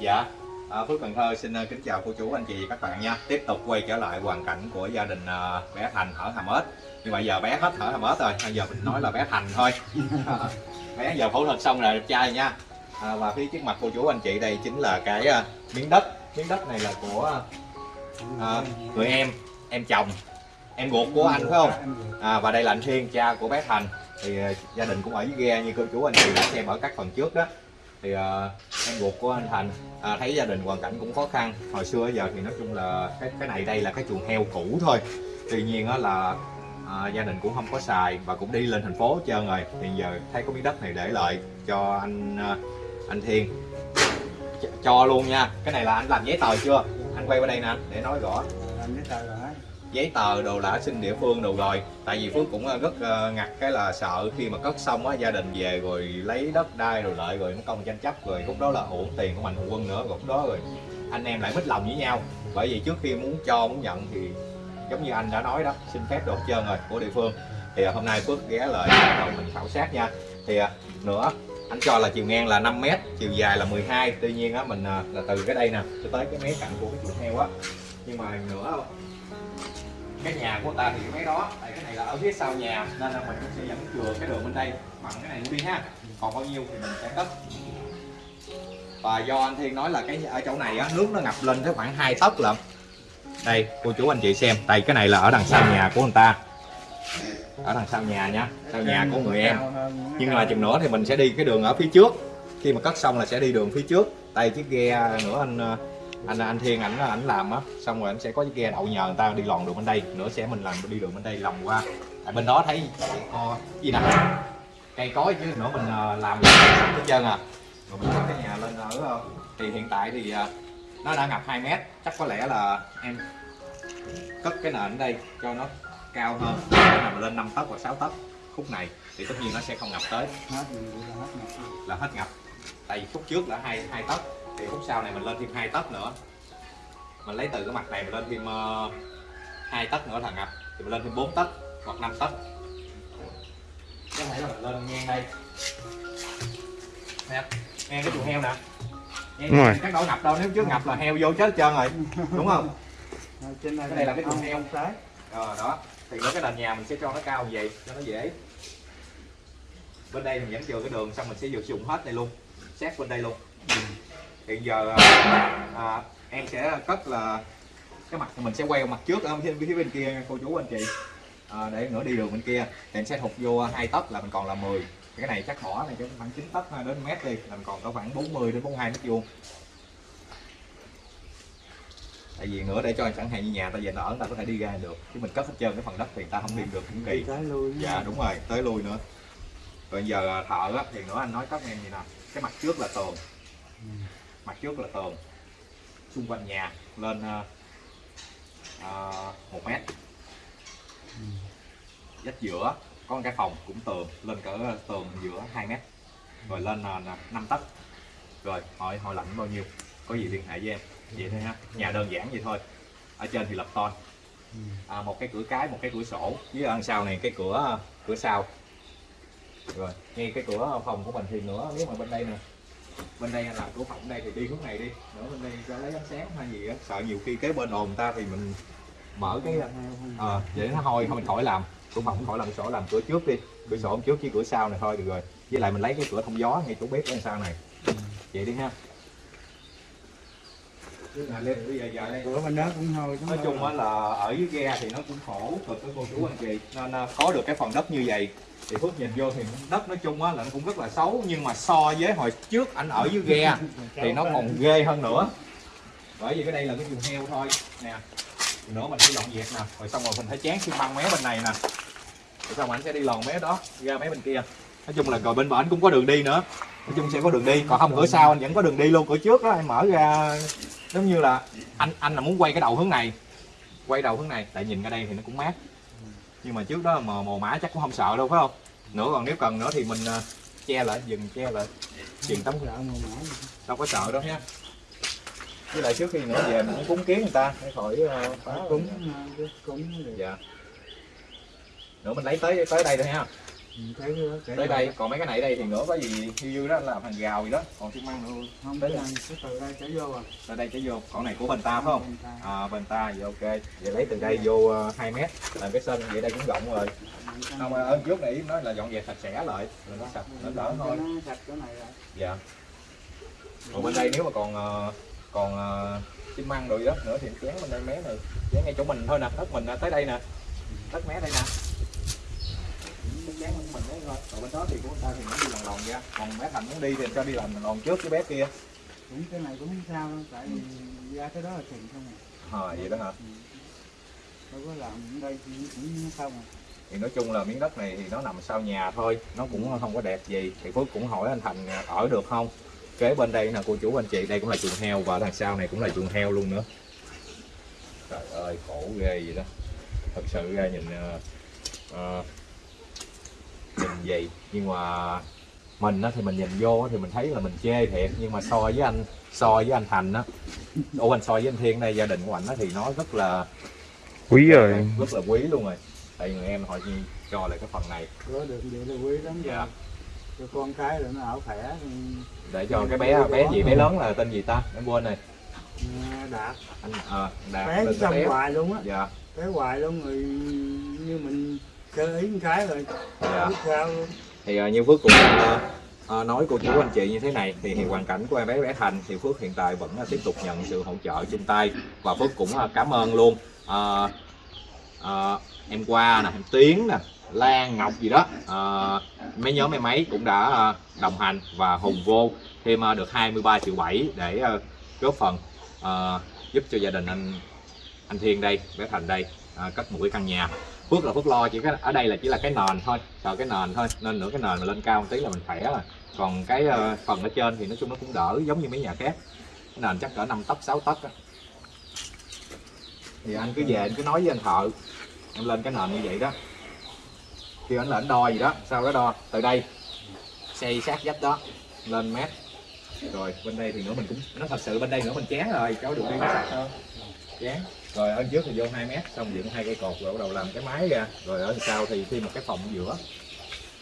Dạ, à, Phước Cần Thơ xin uh, kính chào cô chú anh chị và các bạn nha. Tiếp tục quay trở lại hoàn cảnh của gia đình uh, bé Thành ở Hàm Ếch. Nhưng mà giờ bé hết ở Hàm Ếch rồi, bây giờ mình nói là bé Thành thôi. À, Bé giờ phẫu thuật xong rồi đẹp trai nha. À, Và phía trước mặt cô chú anh chị đây chính là cái miếng đất. Miếng đất này là của uh, người em, em chồng Em ruột của anh phải không? À, và đây là anh Thiên, cha của bé Thành. Thì gia đình cũng ở dưới ghe như cô chú anh chị đã xem ở các phần trước đó thì uh, em ruột của anh Thành à, thấy gia đình hoàn cảnh cũng khó khăn. Hồi xưa giờ thì nói chung là cái cái này đây là cái chuồng heo cũ thôi. Tuy nhiên á là à, gia đình cũng không có xài và cũng đi lên thành phố hết trơn rồi. Thì giờ thấy có miếng đất này để lại cho anh anh Thiên. Ch cho luôn nha. Cái này là anh làm giấy tờ chưa? Anh quay qua đây nè để nói rõ. Làm giấy tờ rồi giấy tờ đồ đã xin địa phương đồ rồi. Tại vì phước cũng ờ, rất ờ, ngặt cái là sợ khi mà cất xong á, gia đình về rồi lấy đất đai rồi lợi rồi nó công tranh chấp rồi lúc đó là uổng tiền của mạnh thường quân nữa lúc đó rồi anh em lại mít lòng với nhau. Bởi vì trước khi muốn cho, muốn nhận thì giống như anh đã nói đó, xin phép đồ trơn rồi của địa phương. Thì ờ, hôm nay phước ghé lại rồi mình khảo sát nha. Thì nữa, anh cho là chiều ngang là 5 mét, chiều dài là 12 tuy nhiên á, mình là từ cái đây nè, cho tới cái mé cạnh của cái chuồng heo á. Nhưng mà nữa cái nhà của ta thì cái máy đó, tại cái này là ở phía sau nhà, nên là mình sẽ dẫn chừa cái đường bên đây, bằng cái này luôn đi ha. Còn bao nhiêu thì mình sẽ cất. Và do anh Thiên nói là cái ở chỗ này á, nước nó ngập lên tới khoảng hai tấc lận. Đây, cô chú anh chị xem, đây, cái này là ở đằng sau nhà của người ta. Ở đằng sau nhà nha, sau nhà của người em. Nhưng mà chừng nữa thì mình sẽ đi cái đường ở phía trước. Khi mà cất xong là sẽ đi đường phía trước. Đây, chiếc ghe nữa anh ờ, anh anh Thiên ảnh ảnh làm á xong rồi anh sẽ có cái ghe đậu nhờ người ta đi lòn đường bên đây. Nữa sẽ mình làm đi đường bên đây lòng qua. Tại bên đó thấy co gì nè? Cây cối chứ nữa mình làm hết trơn à. Rồi mình cái nhà lên ở thì hiện tại thì nó đã ngập 2 mét. Chắc có lẽ là em cất cái nền ở đây cho nó cao hơn. Để mà lên 5 tấc hoặc 6 tấc. Khúc này thì tất nhiên nó sẽ không ngập tới. Là hết ngập. Tại vì khúc trước là hai hai tấc thì khúc sau này mình lên thêm hai tấc nữa. Mình lấy từ cái mặt này mình lên thêm hai uh, tấc nữa là ngập thì mình lên thêm 4 tấc hoặc 5 tấc. Có thể là mình lên ngang đây. Nè ngang cái chuồng heo nè. Đúng rồi. các đâu ngập đâu nếu trước ngập là heo vô chết trơn rồi. Đúng không? Trên cái này là cái chuồng heo. trái. Ờ đó. Thì với cái nền nhà mình sẽ cho nó cao như vậy cho nó dễ. Bên đây mình vẫn chừa cái đường xong mình sẽ dùng hết đây luôn. Xét bên đây luôn hiện giờ à, em sẽ cất là cái mặt mình sẽ quay mặt trước ở phía bên kia cô chú anh chị. À, để nữa đi đường bên kia. Thì em sẽ thụt vô hai tấc là mình còn là 10 cái này chắc bỏ này cho khoảng 9 tấc đến mét đi là mình còn có khoảng 40 đến 42 mét vuông. Tại vì nữa để cho chẳng hạn như nhà ta về nó ở người ta có thể đi ra được. Chứ mình cất hết trơn cái phần đất thì ta không đi được cũng kỳ. Tới lui dạ đúng rồi tới lui nữa. Rồi giờ thợ á, thì nữa anh nói các em gì nè. Cái mặt trước là tường mặt trước là tường. Xung quanh nhà lên uh, một mét. Dách giữa có một cái phòng cũng tường lên cỡ tường giữa 2 mét. Rồi lên ờ, uh, 5 tấc. Rồi hỏi hỏi lạnh bao nhiêu? Có gì liên hệ với em? Vậy thôi ha nhà đơn giản vậy thôi. Ở trên thì lập ton à, một cái cửa cái một cái cửa sổ. Với ăn sau này cái cửa cửa sau. Rồi ngay cái cửa phòng của mình thì nữa nếu mà bên đây nè bên đây làm cửa phòng đây thì đi hướng này đi. Nữa bên đây cho lấy ánh sáng hay gì á. Sợ nhiều khi cái bên ồn ta thì mình mở cái à, vậy nó hôi không mình khỏi làm. Cửa phòng khỏi làm sổ làm cửa trước đi. Cửa sổ trước chứ cửa sau này thôi được rồi. Với lại mình lấy cái cửa thông gió ngay chỗ bếp bên sau này. Vậy đi ha. Cửa bên đó cũng thôi nói chung á là ở dưới ghe thì nó cũng khổ cực với cô chú anh chị. Nên có được cái phần đất như vậy thì phước nhìn vô thì đất nói chung á là nó cũng rất là xấu nhưng mà so với hồi trước anh ở dưới ghe thì nó còn ghê hơn nữa. Bởi vì cái đây là cái chuồng heo thôi. Nè nữa mình sẽ dọn dẹp nè. Rồi xong rồi mình phải chán xi măng mé bên này nè. Rồi xong anh sẽ đi lòn mé đó ra mé bên kia. Nói chung là rồi bên bển cũng có đường đi nữa. Nói chung sẽ có đường đi. Còn không cửa sau anh vẫn có đường đi luôn. Cửa trước đó anh mở ra giống như là anh anh là muốn quay cái đầu hướng này. Quay đầu hướng này. Tại nhìn ra đây thì nó cũng mát. Nhưng mà trước đó mà mồ mã chắc cũng không sợ đâu phải không nữa còn nếu cần nữa thì mình uh, che lại dừng che lại. Dừng tấm đâu có sợ đâu nha với lại trước khi nữa về mình cũng cúng kiến người ta để khỏi uh, phá cúng. cúng dạ. Nữa mình lấy tới tới đây thôi ha Thấy cái đó kể tới rồi. đây còn mấy cái này đây thì nữa có gì hiu hiu đó làm hàng rào gì đó. Còn xi măng nữa không tới đây. cái từ đây trở vô à tới đây cái vô. Còn này của bên ta phải không? Bên ta. à bên ta vậy ok. Vậy lấy từ đây vô ờ, 2 mét làm cái sân vậy đây cũng rộng rồi. Không ờ, ơn trước này nói là dọn dẹp sạch sẽ lại rồi nó sạch nó đỡ thôi. nó sạch chỗ này rồi. Dạ. Còn bên đây nếu mà còn ờ, còn ờ, xi măng rồi đó nữa thì chén bên đây mé này chén ngay chỗ mình thôi nè đất mình tới đây nè. Đất mé đây nè cái chén của mình đấy thôi còn bên đó thì của ta thì nó đi lòng lòng ra còn bé thành muốn đi thì cho đi làm lòng trước cái bé kia. Cũng cái này cũng không sao đâu tại vì ra cái đó là tiền không à? À, vậy đó hả? Đâu có làm ở đây thì cũng không à? Thì nói chung là miếng đất này thì nó nằm sau nhà thôi nó cũng không có đẹp gì. Thì phước cũng hỏi anh thành ở được không? Kế bên đây là cô chú anh chị đây cũng là chuồng heo và đằng sau này cũng là chuồng heo luôn nữa. Trời ơi khổ ghê vậy đó. Thật sự ra nhìn ờ, ờ, nhìn vậy. Nhưng mà mình á thì mình nhìn vô thì mình thấy là mình chê thiệt. Nhưng mà so với anh so với anh thành á ủa anh so với anh thiên đây gia đình của anh á thì nó rất là quý rồi. rất là quý luôn rồi. Tại người em họ cho lại cái phần này. Có được vậy là quý lắm rồi. Dạ. cho con cái rồi nó ở khỏe. Để cho cái bé bé gì bé lớn là tên gì ta? Em quên này đạt. Anh à, đạt bé là bé. hoài luôn á. Dạ. Bé hoài luôn rồi như mình ý một cái rồi. Dạ. Biết sao luôn thì uh, như phước cũng uh, uh, nói cô chú anh chị như thế này thì, thì hoàn cảnh của em bé bé thành thì phước hiện tại vẫn uh, tiếp tục nhận sự hỗ trợ chung tay và phước cũng uh, cảm ơn luôn. Uh, uh, em qua nè em tiến nè lan ngọc gì đó uh, mấy nhóm em ấy cũng đã đồng hành và hùng vô thêm được 23 triệu 7 để góp phần uh, giúp cho gia đình anh anh Thiên đây bé Thành đây uh, cất một cái căn nhà Phước là Phước lo, chỉ cái ở đây là chỉ là cái nền thôi, sợ cái nền thôi, nên nữa cái nền mà lên cao một tí là mình khỏe rồi. Còn cái ờ, phần ở trên thì nói chung nó cũng đỡ, giống như mấy nhà khác. Cái nền chắc cỡ 5 tấc 6 tấc á. Thì anh cứ về, anh cứ nói với anh thợ, em lên cái nền như vậy đó. Kêu anh là anh đo gì đó sau đó đo. Từ đây, xây sát vách đó, lên mét rồi, bên đây thì nữa mình cũng nó thật sự bên đây nữa mình chán rồi, cháu được đi nó sạch hơn chán rồi ở trước thì vô 2 mét xong dựng hai cây cột rồi bắt đầu làm cái mái ra. Rồi ở sau thì thêm một cái phòng ở giữa.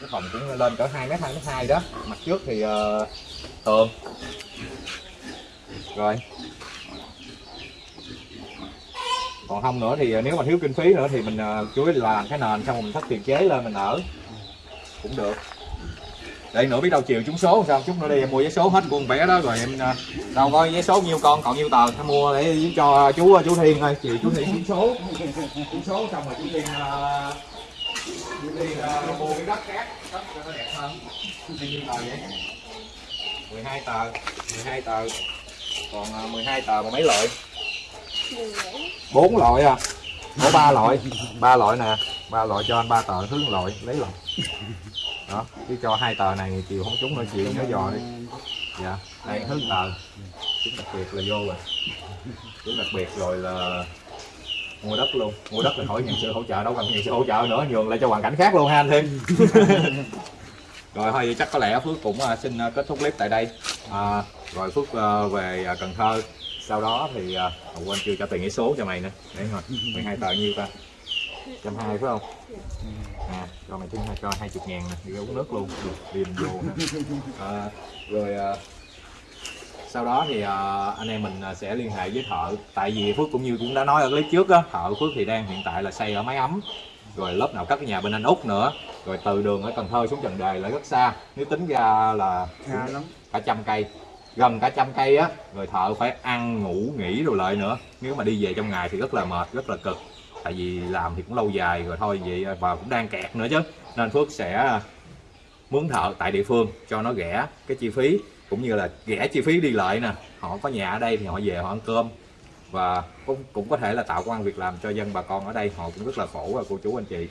Cái phòng cũng lên cỡ 2 mét 2 mét 2 đó. Mặt trước thì ờ, uh, tường rồi. Còn không nữa thì ờ, nếu mà thiếu kinh phí nữa thì mình ờ, uh, chuối là làm cái nền xong rồi mình thắt tiền chế lên mình ở. Cũng được để nữa biết đâu chiều trúng số sao? Chút nữa đi em mua vé số hết con vé đó rồi em à, đâu có vé số nhiêu con còn nhiêu tờ em mua để cho chú chú Thiên thôi chiều chú Thiên trúng số. Trúng số xong rồi chú Thiên ờ, chú Thiên ờ, mua cái đất cát đất cho nó đẹp hơn. Nhiêu tờ vậy? 12 tờ 12 tờ. Còn 12 tờ mà mấy loại? Bốn loại à? Có ba loại. Ba loại nè. Ba loại cho anh ba tờ thứ loại lấy loại đó chứ cho hai tờ này chiều không trúng nữa chiều nhớ dò đi. Dạ đây thứ tờ. Chúng đặc biệt là vô rồi. Chúng đặc biệt rồi là mua đất luôn. Mua đất là hỏi nhận sự hỗ trợ đâu cần nhận sự hỗ trợ nữa nhường lại cho hoàn cảnh khác luôn ha anh thêm rồi thôi vậy chắc có lẽ phước cũng à, xin à, kết thúc clip tại đây. À, rồi phước à, về cần thơ. Sau đó thì à, quên chưa cho tiền cái số cho mày nữa. Để rồi 12 tờ nhiêu ta trăm hai phải không? À cho mày hai cho hai chục ngàn nè đi uống nước luôn. Được điền vô à, rồi à, sau đó thì à, anh em mình à, sẽ liên hệ với thợ. Tại vì phước cũng như cũng đã nói ở clip trước á thợ phước thì đang hiện tại là xây ở máy ấm. Rồi lớp nào cất cái nhà bên anh út nữa. Rồi từ đường ở cần thơ xuống trần đề lại rất xa. Nếu tính ra là xa lắm. cả trăm cây gần cả trăm cây á. Rồi thợ phải ăn ngủ nghỉ rồi lại nữa. Nếu mà đi về trong ngày thì rất là mệt rất là cực tại vì làm thì cũng lâu dài rồi thôi vậy và cũng đang kẹt nữa chứ. Nên phước sẽ mướn thợ tại địa phương cho nó rẻ cái chi phí cũng như là rẻ chi phí đi lại nè. Họ có nhà ở đây thì họ về họ ăn cơm. Và cũng, cũng có thể là tạo công an việc làm cho dân bà con ở đây họ cũng rất là khổ và cô chú anh chị.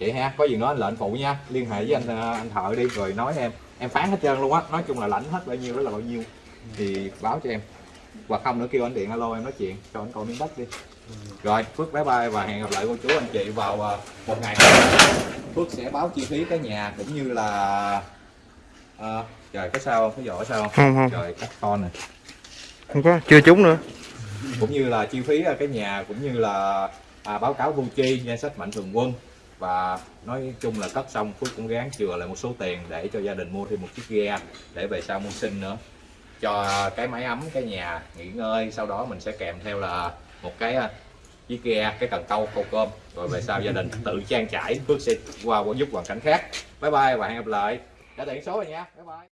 Vậy ha có gì nói anh lệnh phụ nha. Liên hệ với anh à, anh thợ đi rồi nói em. Em phán hết trơn luôn á nói chung là lãnh hết bao nhiêu đó là bao nhiêu thì báo cho em hoặc không nữa kêu anh điện alo em nói chuyện. Cho anh coi miếng đất đi. Rồi Phước bye bye và hẹn gặp lại cô chú anh chị vào ờ, một ngày. Phước sẽ báo chi phí cái nhà cũng như là ờ, trời có sao không? Có giỏ sao không? Không không. Trời cắt con này. Không có chưa trúng nữa. Cũng như là chi phí ờ, cái nhà cũng như là à, báo cáo thu chi danh sách mạnh thường quân. Và nói chung là cất xong Phước cũng gán chừa lại một số tiền để cho gia đình mua thêm một chiếc ghe để về sau mua sinh nữa cho cái máy ấm, cái nhà nghỉ ngơi. Sau đó mình sẽ kèm theo là một cái à, chiếc ghe cái cần câu câu cơm. Rồi về sau gia đình tự trang trải, Phước sẽ qua giúp hoàn cảnh khác. Bye bye và hẹn gặp lại. Đã tiện số rồi nha. Bye bye.